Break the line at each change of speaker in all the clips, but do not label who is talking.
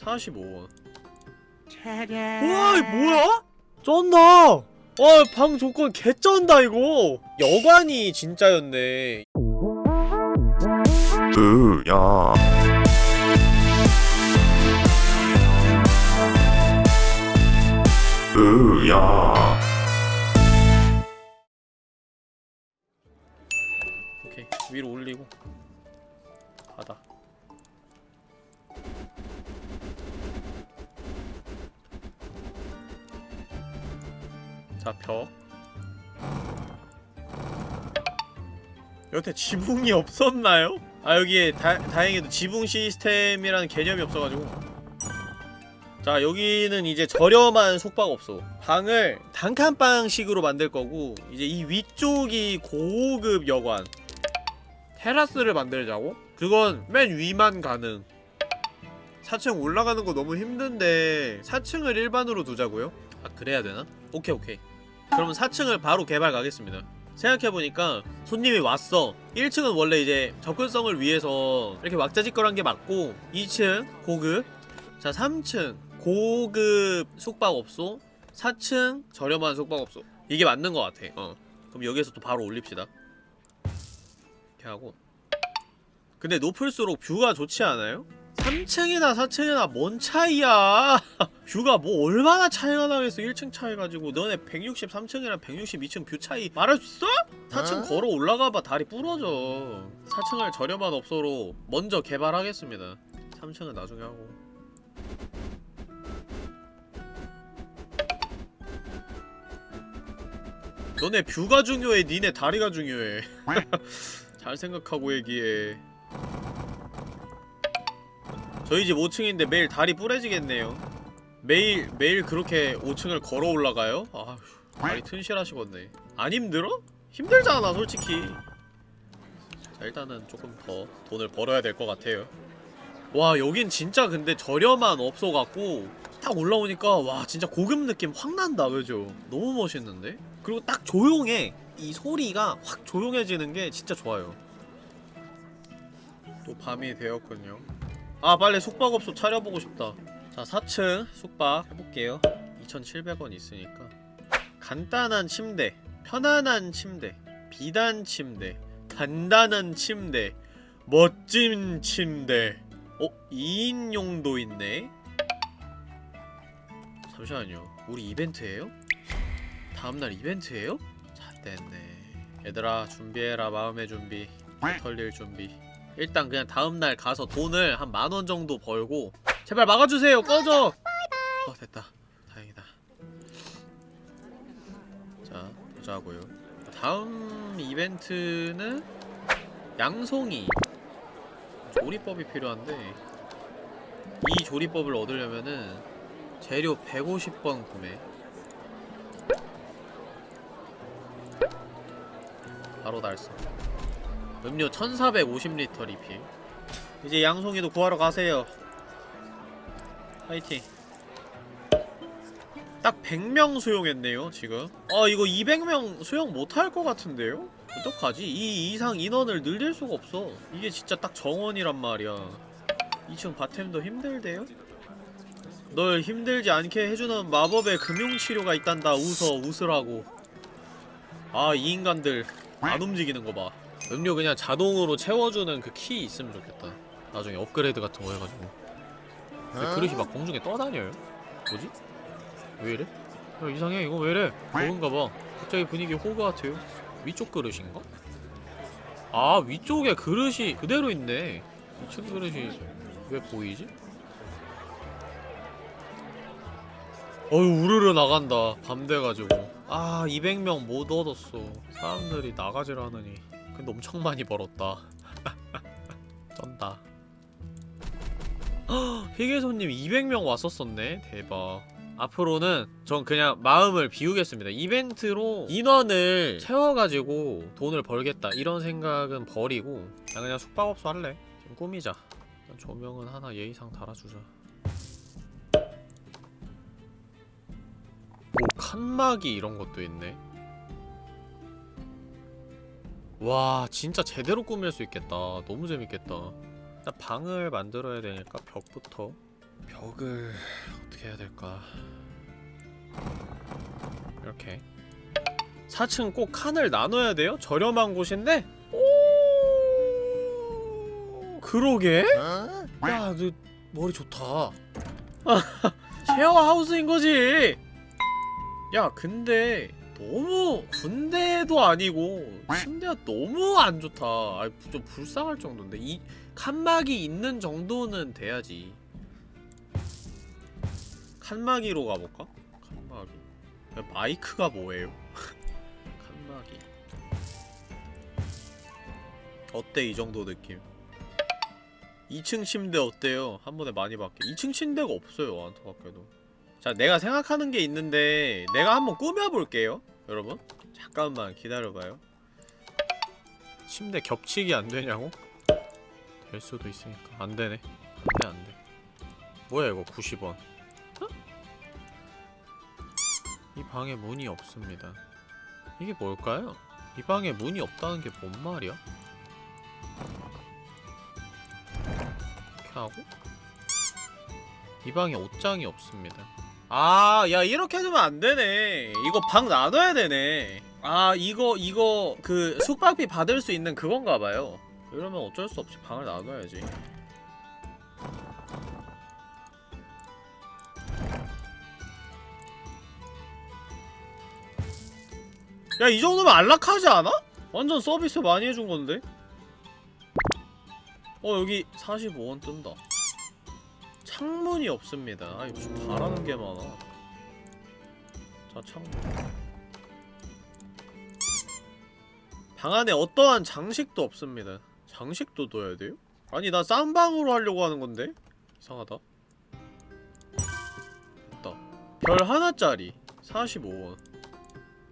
45원.
차량.
우와 뭐야? 쩐다. 와방 조건 개 쩐다 이거. 여관이 진짜였네.
으야. 으야.
오케이 위로 올리고 자 벽 여태 지붕이 없었나요? 아 여기에 다, 다행히도 지붕 시스템이라는 개념이 없어가지고 자 여기는 이제 저렴한 숙박업소 방을 단칸방식으로 만들 거고 이제 이 위쪽이 고급 여관 테라스를 만들자고? 그건 맨 위만 가능 4층 올라가는 거 너무 힘든데 4층을 일반으로 두자고요? 아 그래야 되나? 오케이 오케이 그러면 4층을 바로 개발 가겠습니다. 생각해보니까 손님이 왔어. 1층은 원래 이제 접근성을 위해서 이렇게 왁자지껄한 게 맞고 2층 고급 자 3층 고급 숙박업소 4층 저렴한 숙박업소. 이게 맞는 것 같아. 어. 그럼 여기에서 또 바로 올립시다. 이렇게 하고. 근데 높을수록 뷰가 좋지 않아요? 3층이나 4층이나 뭔 차이야? 뷰가 뭐 얼마나 차이가 나겠어? 1층 차이 가지고 너네 163층이랑 162층 뷰 차이 말할 수 있어? 4층
어?
걸어 올라가봐. 다리 부러져. 4층을 저렴한 업소로 먼저 개발하겠습니다. 3층은 나중에 하고. 너네 뷰가 중요해? 니네 다리가 중요해? 잘 생각하고 얘기해 저희 집 5층인데 매일 다리 부러지겠네요 매일 매일 그렇게 5층을 걸어 올라가요? 아휴 다리 튼실하시겠네 안 힘들어? 힘들잖아 솔직히 자 일단은 조금 더 돈을 벌어야 될 것 같아요 와 여긴 진짜 근데 저렴한 업소 같고 딱 올라오니까 와 진짜 고급 느낌 확 난다 그죠? 너무 멋있는데? 그리고 딱 조용해 이 소리가 확 조용해지는 게 진짜 좋아요 또 밤이 되었군요 아 빨리 숙박업소 차려보고 싶다 자 4층 숙박 해볼게요 2700원 있으니까 간단한 침대 편안한 침대 비단 침대 단단한 침대 멋진 침대 어? 2인용도 있네? 잠시만요 우리 이벤트예요? 다음날 이벤트예요? 잣됐네 얘들아 준비해라 마음의 준비 털릴 준비 일단 그냥 다음날 가서 돈을 한 만 원 정도 벌고 제발 막아주세요 꺼져! 어 됐다. 다행이다. 자 보자고요. 다음 이벤트는 양송이. 조리법이 필요한데 이 조리법을 얻으려면은 재료 150번 구매. 바로 달성 음료 1450리터 리필. 이제 양송이도 구하러 가세요. 파이팅. 딱 100명 수용했네요 지금. 아 이거 200명 수용 못할 것 같은데요? 어떡하지? 이 이상 인원을 늘릴 수가 없어. 이게 진짜 딱 정원이란 말이야. 2층 바템도 힘들대요? 널 힘들지 않게 해주는 마법의 금융치료가 있단다. 웃어 웃으라고. 아 이 인간들 안 움직이는 거봐 음료 그냥 자동으로 채워주는 그 키 있으면 좋겠다 나중에 업그레이드 같은 거 해가지고 근데
어?
그릇이 막 공중에 떠다녀요? 뭐지? 왜 이래? 야 이상해 이거 왜 이래? 버그인가봐 갑자기 분위기 호그 같아요 위쪽 그릇인가? 아 위쪽에 그릇이 그대로 있네 2층 그릇이 왜 보이지? 어휴 우르르 나간다 밤 돼가지고 아 200명 못 얻었어 사람들이 나가질 않으니 근데 엄청 많이 벌었다. 쩐다. 헉, 희귀손님 200명 왔었었네. 대박. 앞으로는 전 그냥 마음을 비우겠습니다. 이벤트로 인원을 채워가지고 돈을 벌겠다 이런 생각은 버리고 그냥, 그냥 숙박업소 할래. 좀 꾸미자. 조명은 하나 예의상 달아주자. 오 칸막이 이런 것도 있네 와 진짜 제대로 꾸밀 수 있겠다 너무 재밌겠다 일단 방을 만들어야 되니까 벽부터 벽을 어떻게 해야 될까 이렇게 4층 꼭 칸을 나눠야 돼요? 저렴한 곳인데? 오 그러게? 야, 너 머리 좋다. 쉐어하우스인 거지. 야, 근데 너무 군대도 아니고 침대가 너무 안 좋다. 아, 좀 불쌍할 정도인데 이 칸막이 있는 정도는 돼야지. 칸막이로 가볼까? 칸막이. 야, 마이크가 뭐예요? 칸막이. 어때 이 정도 느낌? 2층 침대 어때요? 한 번에 많이 받게 2층 침대가 없어요 안타깝게도 자 내가 생각하는 게 있는데 내가 한번 꾸며볼게요 여러분 잠깐만 기다려봐요 침대 겹치기 안되냐고? 될 수도 있으니까 안되네 안돼 안돼 뭐야 이거 90원 어? 이 방에 문이 없습니다 이게 뭘까요? 이 방에 문이 없다는 게 뭔 말이야? 이렇게 하고 이 방에 옷장이 없습니다 아, 야 이렇게 해두면 안 되네. 이거 방 나눠야 되네. 아, 이거 이거 그 숙박비 받을 수 있는 그건가 봐요. 이러면 어쩔 수 없이 방을 나눠야지. 야, 이 정도면 안락하지 않아? 완전 서비스 많이 해준 건데. 어, 여기 45원 뜬다. 창문이 없습니다. 아, 좀 바라는 게 많아. 자, 창문. 방 안에 어떠한 장식도 없습니다. 장식도 둬야 돼요? 아니, 나 쌈방으로 하려고 하는 건데? 이상하다. 됐다. 별 하나짜리. 45원.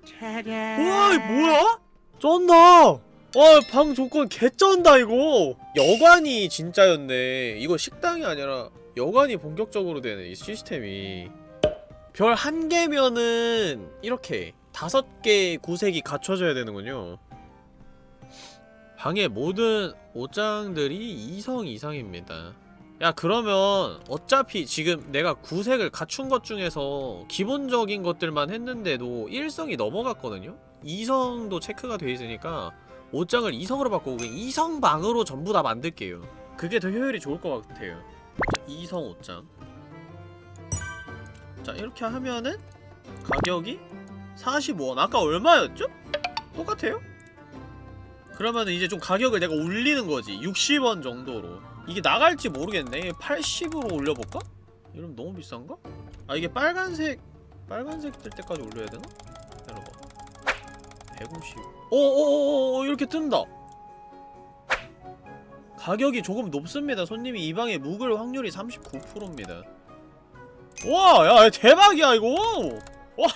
차량.
우와, 이 뭐야? 쩐다! 와, 방 조건 개쩐다, 이거! 여관이 진짜였네. 이거 식당이 아니라 여관이 본격적으로 되네, 이 시스템이. 별 한 개면은, 이렇게. 다섯 개의 구색이 갖춰져야 되는군요. 방의 모든 옷장들이 2성 이상입니다. 야, 그러면, 어차피 지금 내가 구색을 갖춘 것 중에서 기본적인 것들만 했는데도 1성이 넘어갔거든요? 2성도 체크가 돼 있으니까, 옷장을 2성으로 바꾸고 그냥 2성 방으로 전부 다 만들게요. 그게 더 효율이 좋을 것 같아요. 자, 2성 옷장. 자, 이렇게 하면은 가격이 45원. 아까 얼마였죠? 똑같아요? 그러면은 이제 좀 가격을 내가 올리는 거지. 60원 정도로. 이게 나갈지 모르겠네. 80으로 올려볼까? 이러면 너무 비싼가? 아, 이게 빨간색, 빨간색 뜰 때까지 올려야 되나? 기다려봐. 150. 오오오오 이렇게 뜬다. 가격이 조금 높습니다. 손님이 이 방에 묵을 확률이 39%입니다. 와, 야 대박이야 이거. 와,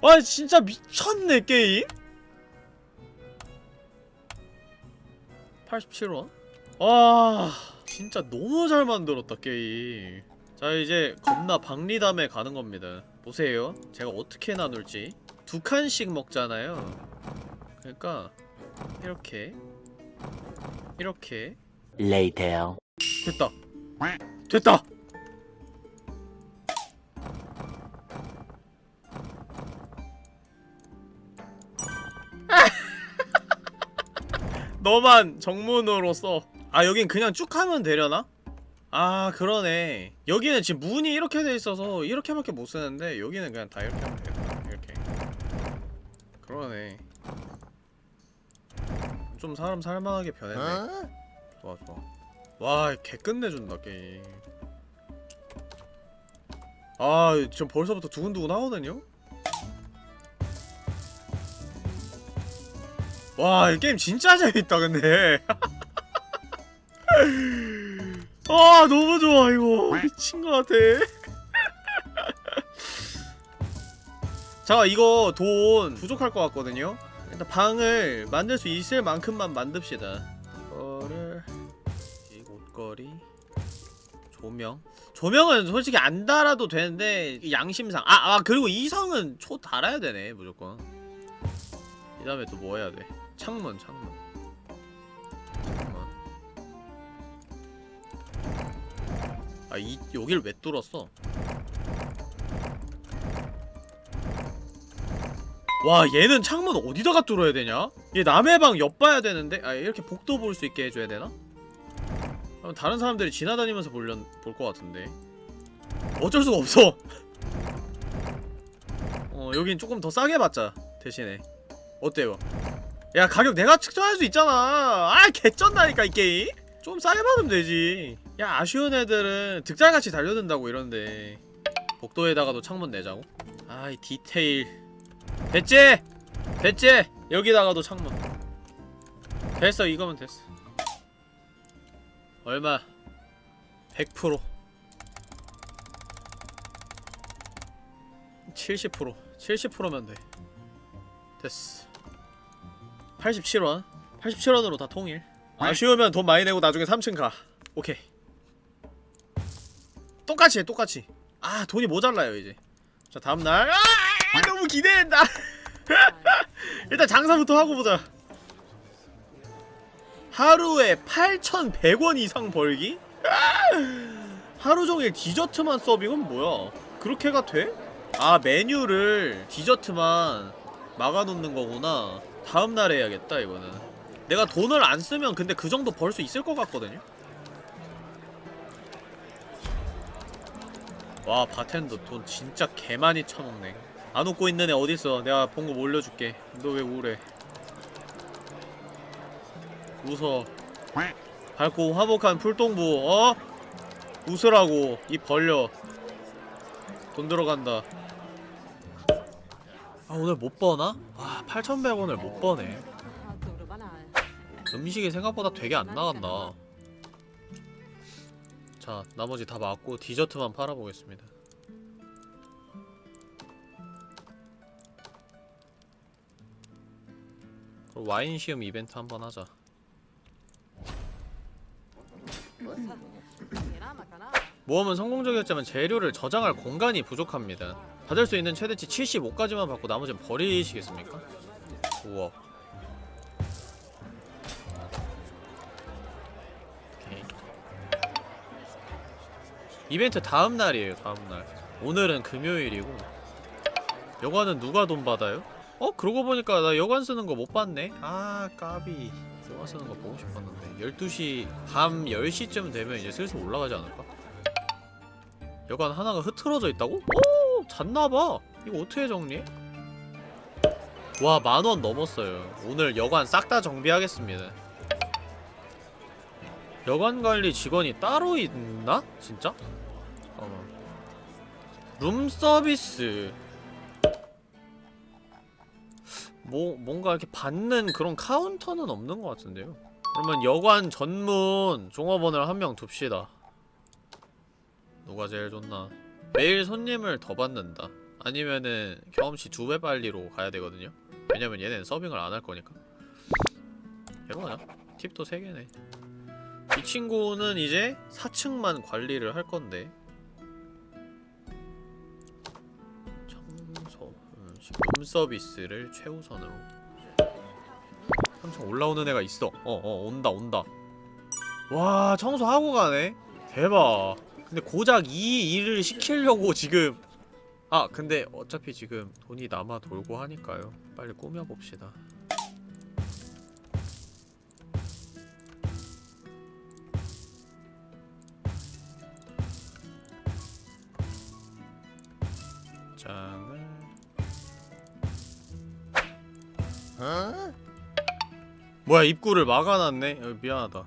와 진짜 미쳤네 게임. 87원? 와, 진짜 너무 잘 만들었다 게임. 자 이제 겁나 박리담에 가는 겁니다. 보세요. 제가 어떻게 나눌지. 두 칸씩 먹잖아요. 그러니까 이렇게 이렇게
Later.
됐다. 됐다. 너만 정문으로 써. 아 여긴 그냥 쭉 하면 되려나? 아 그러네. 여기는 지금 문이 이렇게 돼 있어서 이렇게밖에 못 쓰는데 여기는 그냥 다 이렇게 하면. 그러네. 좀 사람 살만하게 변했네. 좋아 좋아. 와, 개 끝내준다 게임. 아, 지금 벌써부터 두근두근 하거든요. 와, 이 게임 진짜 재밌다 근데. 아, 너무 좋아 이거 미친 것 같아. 자, 이거 돈 부족할 것 같거든요. 일단 방을 만들 수 있을 만큼만 만듭시다. 이거를 이 옷걸이 조명 조명은 솔직히 안 달아도 되는데 이 양심상 아, 아 그리고 이성은 초 달아야 되네 무조건 이 다음에 또 뭐 해야 돼 창문 창문 창문. 1아이 여길 왜 뚫었어? 와 얘는 창문 어디다가 뚫어야 되냐? 얘 남의 방 엿봐야 되는데? 아 이렇게 복도 볼 수 있게 해줘야 되나? 그럼 다른 사람들이 지나다니면서 볼련 볼 것 같은데. 어쩔 수가 없어. 어 여긴 조금 더 싸게 받자 대신에. 어때요? 야 가격 내가 측정할 수 있잖아. 아 개쩐다니까 이 게임. 좀 싸게 받으면 되지. 야 아쉬운 애들은 득달같이 달려든다고 이러는데. 복도에다가도 창문 내자고? 아이 디테일 됐지? 됐지? 여기다가도 창문. 됐어 이거면 됐어. 얼마? 100% 70% 70%면 돼. 됐어. 87원? 87원으로 다 통일. 아쉬우면 돈 많이 내고 나중에 3층 가. 오케이. 똑같이 해 똑같이. 아 돈이 모자라요 이제. 자 다음날. 아 너무 기대된다. 일단 장사부터 하고 보자. 하루에 8,100원 이상 벌기? 하루종일 디저트만 서빙은 뭐야? 그렇게가 돼? 아 메뉴를 디저트만 막아놓는 거구나. 다음날 해야겠다 이거는. 내가 돈을 안 쓰면 근데 그 정도 벌 수 있을 것 같거든요? 와 바텐더 돈 진짜 개 많이 쳐먹네 안 웃고 있는 애 어딨어? 내가 본 거 올려줄게. 너 왜 우울해? 웃어. 밝고 화목한 풀동부 어? 웃으라고. 입 벌려. 돈 들어간다. 아 오늘 못 버나? 와 8,100원을 못 버네. 음식이 생각보다 되게 안 나간다. 자 나머지 다 맞고 디저트만 팔아보겠습니다 와인 시음 이벤트 한번 하자. 모험은 성공적이었지만 재료를 저장할 공간이 부족합니다. 받을 수 있는 최대치 75까지만 받고 나머지는 버리시겠습니까? 우와 이벤트 다음날이에요 다음날. 오늘은 금요일이고. 여관은 누가 돈 받아요? 어? 그러고 보니까 나 여관 쓰는 거 못 봤네? 아 까비 여관 쓰는 거 보고 싶었는데 12시 밤 10시쯤 되면 이제 슬슬 올라가지 않을까? 여관 하나가 흐트러져 있다고? 오! 잤나봐 이거 어떻게 정리해? 와 만원 넘었어요 오늘 여관 싹 다 정비하겠습니다 여관 관리 직원이 따로 있나? 진짜? 잠깐만 룸 서비스 뭐 뭔가 이렇게 받는 그런 카운터는 없는 것 같은데요. 그러면 여관 전문 종업원을 한 명 둡시다. 누가 제일 좋나? 매일 손님을 더 받는다. 아니면은 경험치 두 배 빨리로 가야 되거든요. 왜냐면 얘네는 서빙을 안 할 거니까. 가자 팁도 3개네. 이 친구는 이제 4층만 관리를 할 건데 음, 룸 서비스를 최우선으로. 3층 올라오는 애가 있어. 어 어 온다 온다. 와 청소하고 가네. 대박. 근데 고작 이 일을 시키려고 지금. 아 근데 어차피 지금 돈이 남아 돌고 하니까요. 빨리 꾸며봅시다 뭐야 입구를 막아놨네. 어, 미안하다.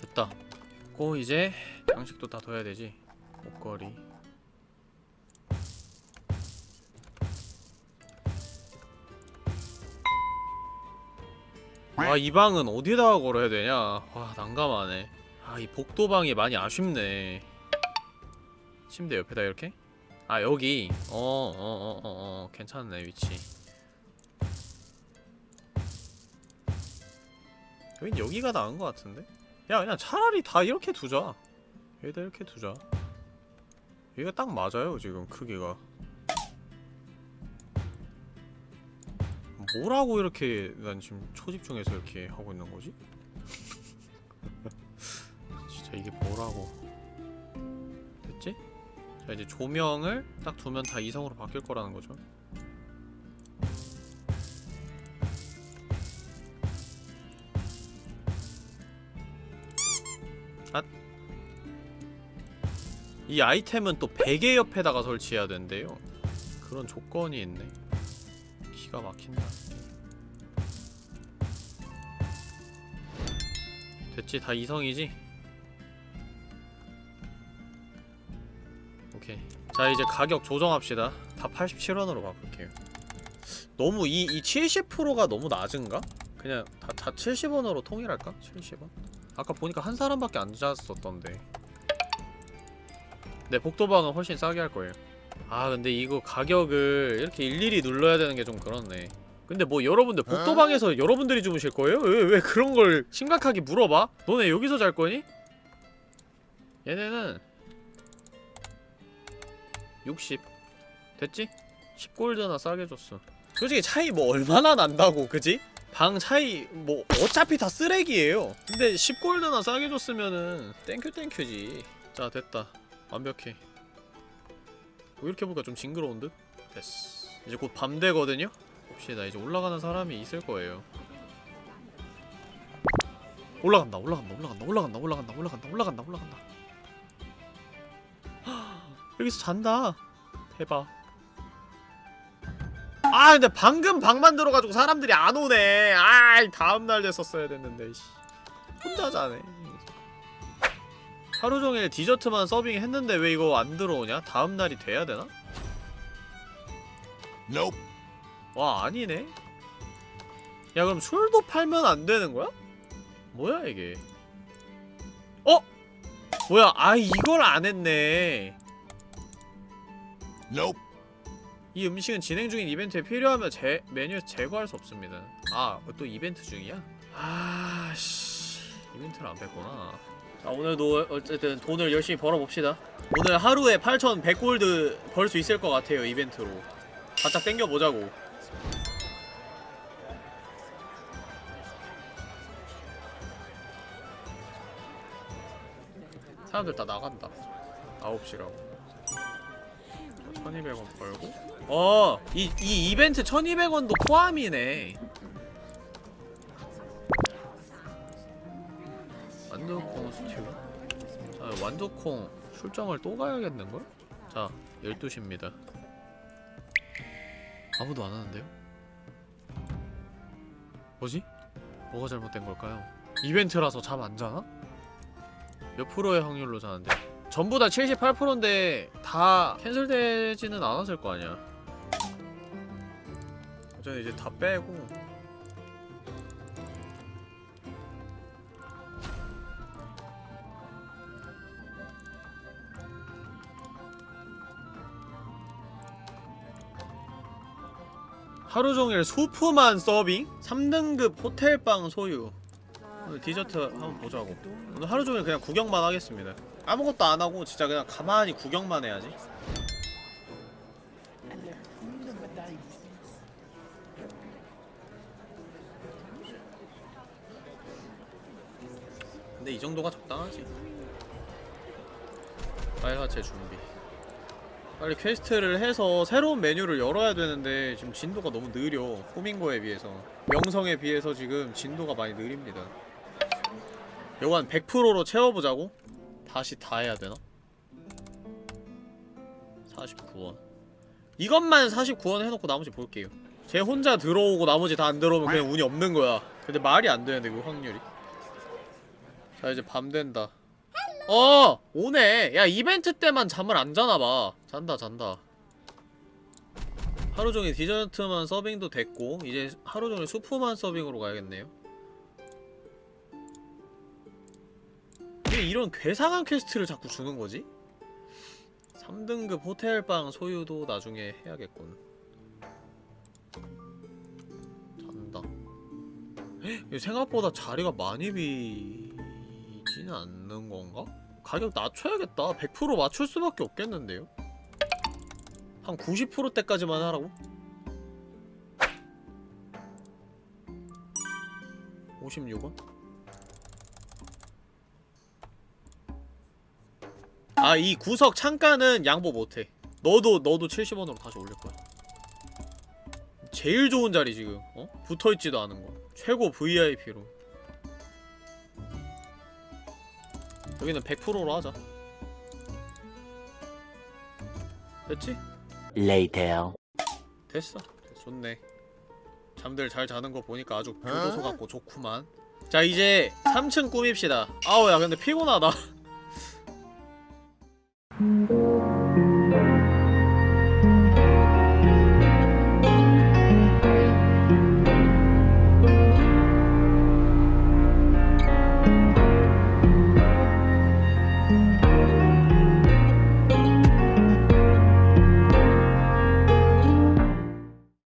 됐다. 고 이제 장식도 다 둬야 되지. 목걸이. 와이 방은 어디다가 걸어야 되냐? 와 난감하네. 아 이 복도방이 많이 아쉽네. 침대 옆에다 이렇게? 아 여기. 어어어어어. 어, 어, 어, 괜찮네 위치. 여긴 여기가 나은 것 같은데? 야 그냥 차라리 다 이렇게 두자. 여기다 이렇게 두자. 여기가 딱 맞아요 지금 크기가. 뭐라고 이렇게 난 지금 초집중해서 이렇게 하고 있는 거지? 진짜 이게 뭐라고. 됐지? 자 이제 조명을 딱 두면 다 이성으로 바뀔 거라는 거죠 앗. 이 아이템은 또 베개 옆에다가 설치해야 된대요 그런 조건이 있네 기가 막힌다 됐지? 다 이성이지? 자 이제 가격 조정합시다 다 87원으로 바꿀게요 너무 이, 이 70%가 너무 낮은가? 그냥 다, 다 70원으로 통일할까? 70원? 아까 보니까 한 사람밖에 안 잤었던데 네 복도방은 훨씬 싸게 할 거예요 아 근데 이거 가격을 이렇게 일일이 눌러야 되는 게 좀 그렇네 근데 뭐 여러분들 복도방에서 여러분들이 주무실 거예요? 왜, 왜 그런 걸 심각하게 물어봐? 너네 여기서 잘 거니? 얘네는 60 됐지? 10골드나 싸게 줬어. 솔직히 차이 뭐 얼마나 난다고 그지? 방 차이 뭐 어차피 다 쓰레기예요. 근데 10골드나 싸게 줬으면은 thank you thank you지. 자 됐다. 완벽해. 뭐 이렇게 보니까 좀 징그러운 듯? 됐어. 이제 곧 밤 되거든요? 봅시다. 이제 올라가는 사람이 있을 거예요. 올라간다 올라간다 올라간다 올라간다 올라간다 올라간다 올라간다 올라간다 여기서 잔다 대박 아 근데 방금 방 만 들어가지고 사람들이 안 오네 아이 다음날 됐었어야 됐는데 씨. 혼자 자네 하루종일 디저트만 서빙 했는데 왜 이거 안 들어오냐? 다음날이 돼야 되나?
Nope.
와 아니네 야 그럼 술도 팔면 안 되는 거야? 뭐야 이게 어? 뭐야 아 이걸 안 했네
Nope.
이 음식은 진행 중인 이벤트에 필요하면 제 메뉴에서 제거할 수 없습니다. 아 또 이벤트 중이야? 아 씨. 이벤트를 안 뺐구나. 자 오늘도 어쨌든 돈을 열심히 벌어봅시다. 오늘 하루에 8,100골드 벌 수 있을 것 같아요 이벤트로. 바짝 땡겨보자고. 사람들 다 나간다. 9시라고 1200원 벌고 어! 이, 이 이벤트 1200원도 포함이네 완두콩 스튜 자 완두콩 출장을 또 가야겠는걸? 자 12시입니다 아무도 안 하는데요? 뭐지? 뭐가 잘못된 걸까요? 이벤트라서 잠 안 자나? 몇 프로의 확률로 자는데 전부 다 78%인데 다 캔슬되지는 않았을 거 아니야. 저는 이제 다 빼고. 하루 종일 소프만 서빙? 3등급 호텔방 소유. 디저트 한번 보자고. 오늘 하루 종일 그냥 구경만 하겠습니다 아무것도 안 하고 진짜 그냥 가만히 구경만 해야지. 근데 이 정도가 적당하지. 빨간체 준비. 빨리 quest를 해서 새로운 메뉴를 열어야 되는데 지금 진도가 너무 느려 호밍고에 비해서. 명성에 비해서 지금 진도가 많이 느립니다. 요거 한 100%로 채워보자고? 다시 다 해야 되나? 49원. 이것만 49원 해놓고 나머지 볼게요. 쟤 혼자 들어오고 나머지 다 안 들어오면 그냥 운이 없는 거야. 근데 말이 안 되는데 그 확률이. 자 이제 밤 된다. 어! 오네. 야 이벤트 때만 잠을 안 자나봐. 잔다 잔다. 하루종일 디저트만 서빙도 됐고 이제 하루종일 수프만 서빙으로 가야겠네요 왜 이런 괴상한 quest를 자꾸 주는 거지? 3등급 호텔방 소유도 나중에 해야겠군 잔다 생각보다 자리가 많이 비지는 않는 건가? 가격 낮춰야겠다 100% 맞출 수밖에 없겠는데요? 한 90%대까지만 하라고? 56원? 아 이 구석 창가는 양보 못해 너도 너도 70원으로 다시 올릴 거야 제일 좋은 자리 지금 어? 붙어있지도 않은 거 최고 VIP로 여기는 100%로 하자 됐지?
Later.
됐어. 좋네. 잠들 잘 자는 거 보니까 아주 교도소 같고 좋구만. 자 이제 3층 꾸밉시다. 아우 야 근데 피곤하다. Thank you.